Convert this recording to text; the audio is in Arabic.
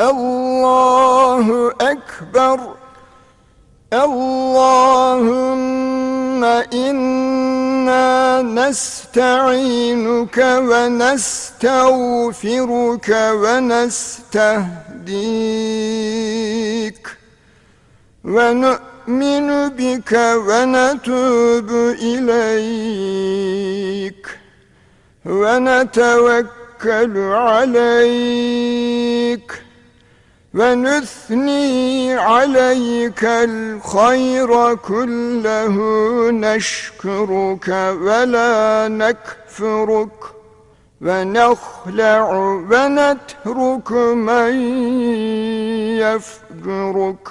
الله أكبر. اللهم إنا نستعينك ونستغفرك ونستهديك. ونؤمن بك ونتوب إليك. ونتوكل عليك. ونثني عليك الخير كله نشكرك ولا نكفرك ونخلع ونترك من يفجرك.